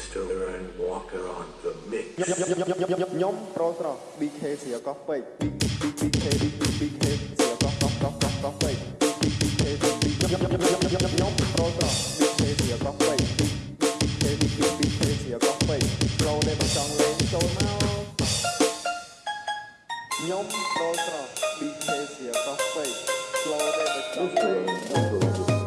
Distiller and Walker on the mix. yum. pro strong BK សៀកកោះពេក BK BK BK nhóm pro strong BK សៀកកោះពេក BK BK សៀកកោះពេក pro ដែលមិនចង់លេងចូលមកខ្ញុំ pro strong BK សៀកកោះពេក pro ដែលមិនចង់លេងចូលមក